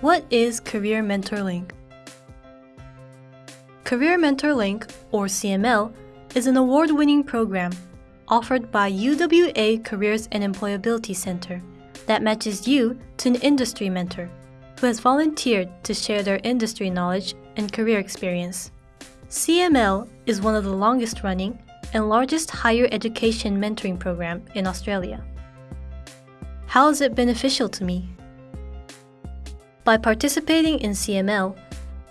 What is Career Mentor Link? Career Mentor Link, or CML, is an award winning program offered by UWA Careers and Employability Center that matches you to an industry mentor who has volunteered to share their industry knowledge and career experience. CML is one of the longest running and largest higher education mentoring program in Australia. How is it beneficial to me? By participating in CML,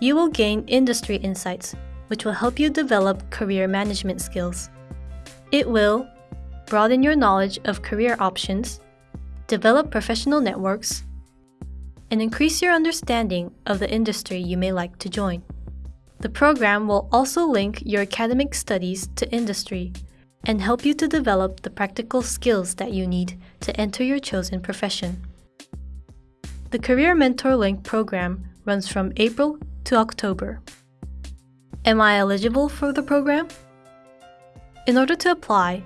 you will gain industry insights, which will help you develop career management skills. It will broaden your knowledge of career options, develop professional networks, and increase your understanding of the industry you may like to join. The program will also link your academic studies to industry and help you to develop the practical skills that you need to enter your chosen profession. The Career Mentor Link program runs from April to October. Am I eligible for the program? In order to apply,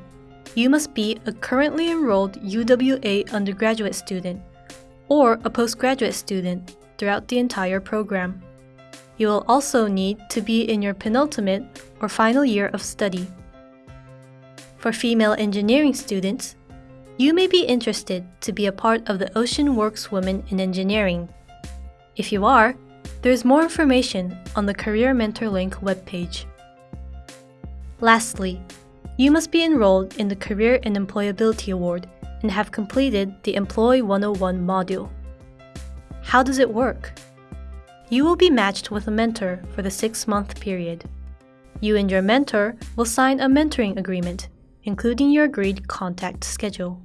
you must be a currently enrolled UWA undergraduate student or a postgraduate student throughout the entire program. You will also need to be in your penultimate or final year of study. For female engineering students, you may be interested to be a part of the Ocean Works Women in Engineering. If you are, there is more information on the Career Mentor Link webpage. Lastly, you must be enrolled in the Career and Employability Award and have completed the Employ 101 module. How does it work? You will be matched with a mentor for the six month period. You and your mentor will sign a mentoring agreement, including your agreed contact schedule.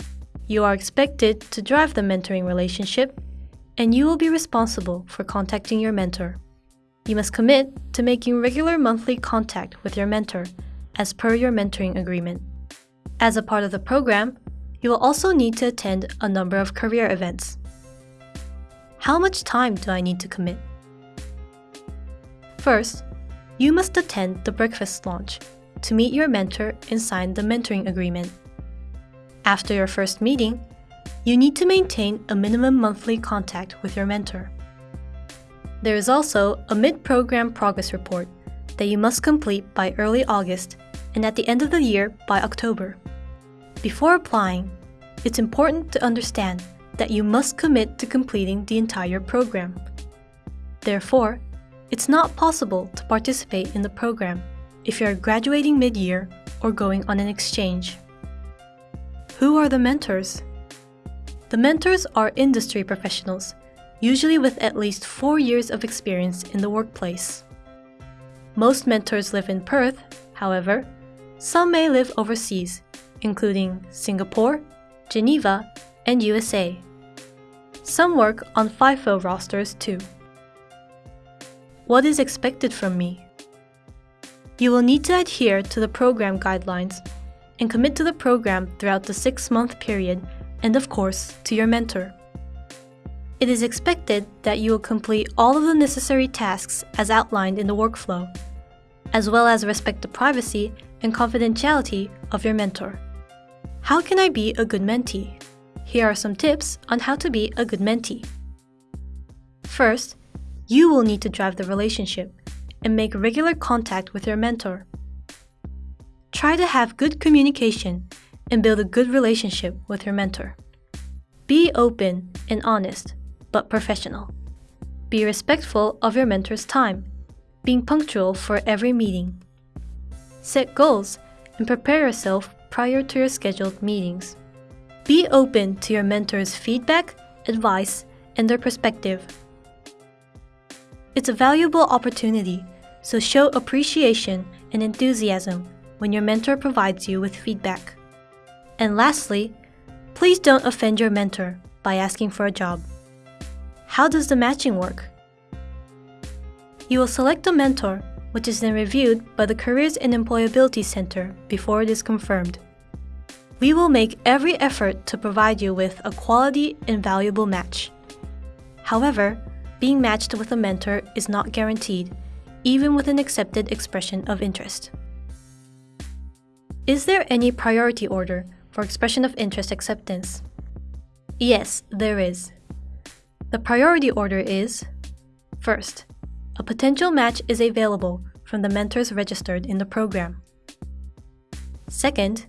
You are expected to drive the mentoring relationship and you will be responsible for contacting your mentor. You must commit to making regular monthly contact with your mentor as per your mentoring agreement. As a part of the program, you will also need to attend a number of career events. How much time do I need to commit? First, you must attend the breakfast launch to meet your mentor and sign the mentoring agreement. After your first meeting, you need to maintain a minimum monthly contact with your mentor. There is also a mid-program progress report that you must complete by early August and at the end of the year by October. Before applying, it's important to understand that you must commit to completing the entire program. Therefore, it's not possible to participate in the program if you are graduating mid-year or going on an exchange. Who are the mentors? The mentors are industry professionals, usually with at least four years of experience in the workplace. Most mentors live in Perth, however, some may live overseas, including Singapore, Geneva, and USA. Some work on FIFO rosters too. What is expected from me? You will need to adhere to the program guidelines and commit to the program throughout the six month period and of course, to your mentor. It is expected that you will complete all of the necessary tasks as outlined in the workflow, as well as respect the privacy and confidentiality of your mentor. How can I be a good mentee? Here are some tips on how to be a good mentee. First, you will need to drive the relationship and make regular contact with your mentor. Try to have good communication and build a good relationship with your mentor. Be open and honest, but professional. Be respectful of your mentor's time, being punctual for every meeting. Set goals and prepare yourself prior to your scheduled meetings. Be open to your mentor's feedback, advice, and their perspective. It's a valuable opportunity, so show appreciation and enthusiasm when your mentor provides you with feedback. And lastly, please don't offend your mentor by asking for a job. How does the matching work? You will select a mentor, which is then reviewed by the Careers and Employability Center before it is confirmed. We will make every effort to provide you with a quality and valuable match. However, being matched with a mentor is not guaranteed, even with an accepted expression of interest. Is there any priority order for expression of interest acceptance? Yes, there is. The priority order is First, a potential match is available from the mentors registered in the program. Second,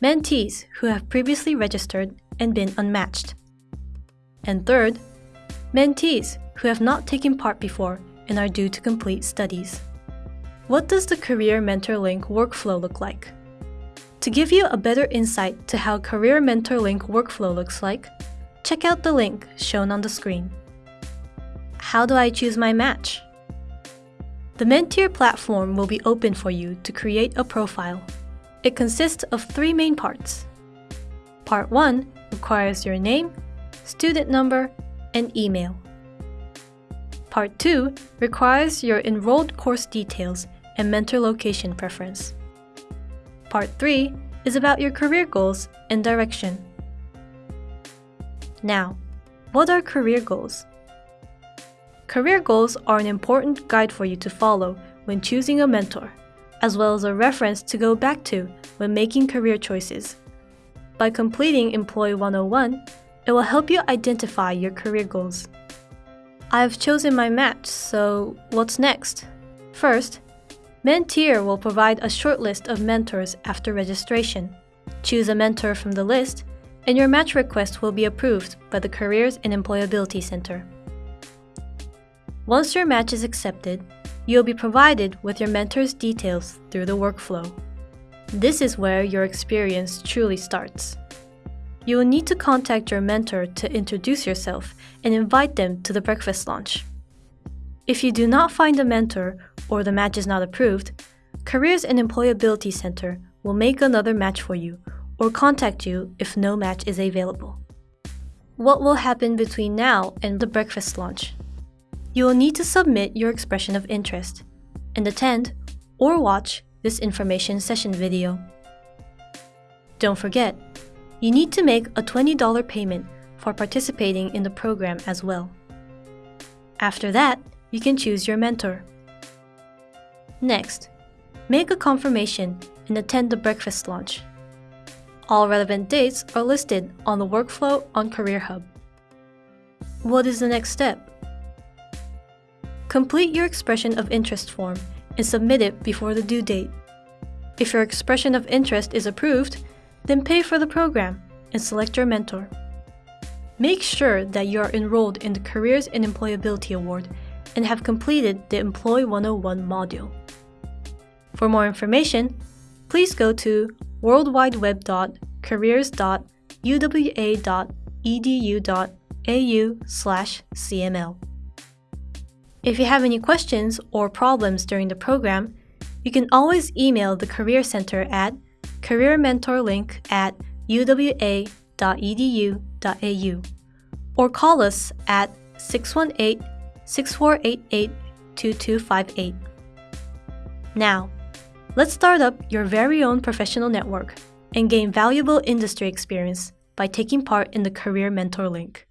mentees who have previously registered and been unmatched. And third, mentees who have not taken part before and are due to complete studies. What does the Career Mentor Link workflow look like? To give you a better insight to how Career Mentor Link workflow looks like, check out the link shown on the screen. How do I choose my match? The Menteer platform will be open for you to create a profile. It consists of three main parts. Part 1 requires your name, student number, and email. Part 2 requires your enrolled course details and mentor location preference. Part 3 is about your career goals and direction. Now, what are career goals? Career goals are an important guide for you to follow when choosing a mentor, as well as a reference to go back to when making career choices. By completing Employee 101, it will help you identify your career goals. I've chosen my match, so what's next? First, Menteer will provide a short list of mentors after registration. Choose a mentor from the list, and your match request will be approved by the Careers and Employability Center. Once your match is accepted, you'll be provided with your mentor's details through the workflow. This is where your experience truly starts. You will need to contact your mentor to introduce yourself and invite them to the breakfast lunch. If you do not find a mentor or the match is not approved, Careers and Employability Center will make another match for you or contact you if no match is available. What will happen between now and the breakfast lunch? You will need to submit your expression of interest and attend or watch this information session video. Don't forget, you need to make a $20 payment for participating in the program as well. After that, you can choose your mentor. Next, make a confirmation and attend the breakfast lunch. All relevant dates are listed on the workflow on Career Hub. What is the next step? Complete your expression of interest form and submit it before the due date. If your expression of interest is approved, then pay for the program and select your mentor. Make sure that you are enrolled in the Careers and Employability Award and have completed the Employee 101 module. For more information, please go to worldwideweb.careers.uwa.edu.au/cml. If you have any questions or problems during the program, you can always email the Career Center at careermentorlink at uwa.edu.au or call us at 618 6488 2258. Now, let's start up your very own professional network and gain valuable industry experience by taking part in the Career Mentor Link.